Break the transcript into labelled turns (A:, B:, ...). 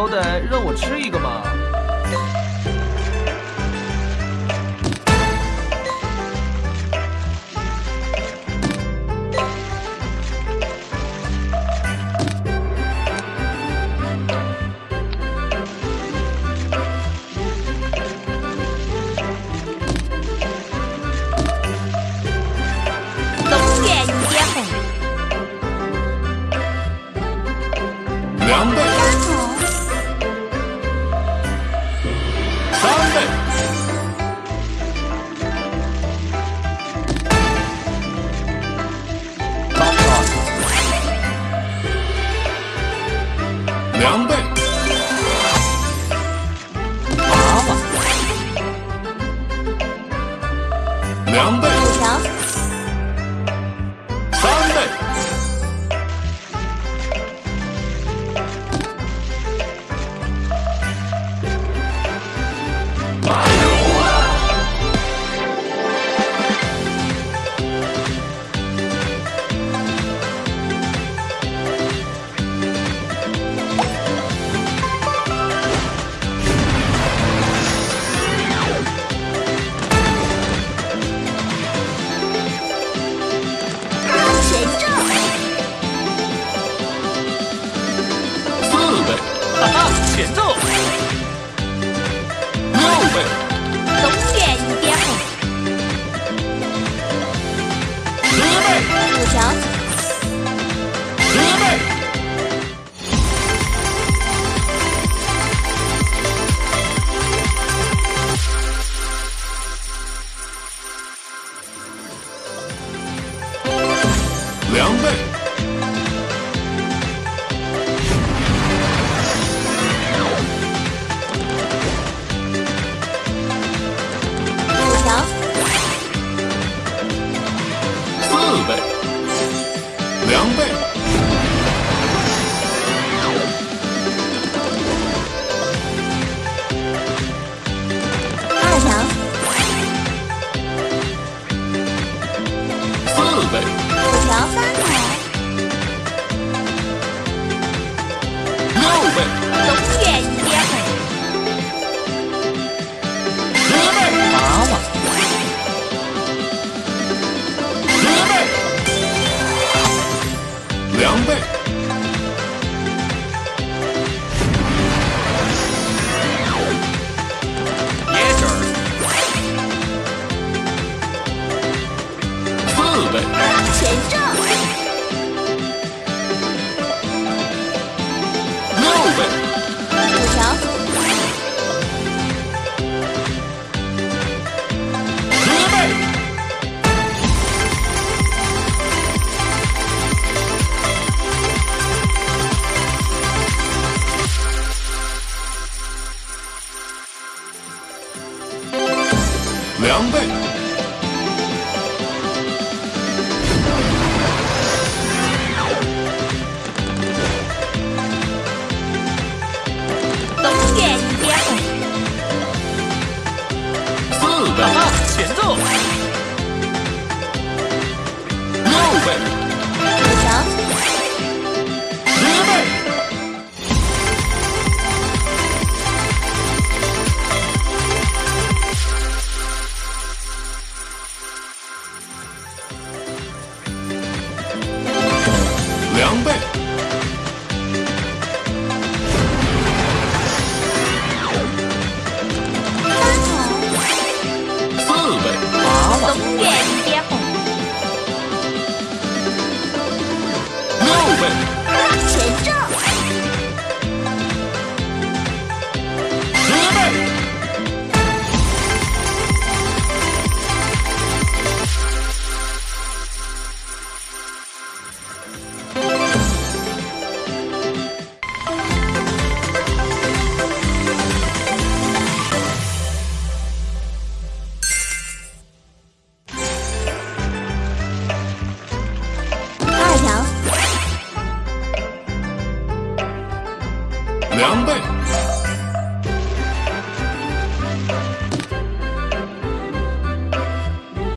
A: 好歹让我吃一个嘛
B: 两倍。
C: 娃娃，
B: 凉倍。两倍，
C: 二条，
B: 四倍，
C: 五条三百，
B: 六倍。两倍，
A: 前奏，
B: 六倍。
C: 五条。
B: 两倍。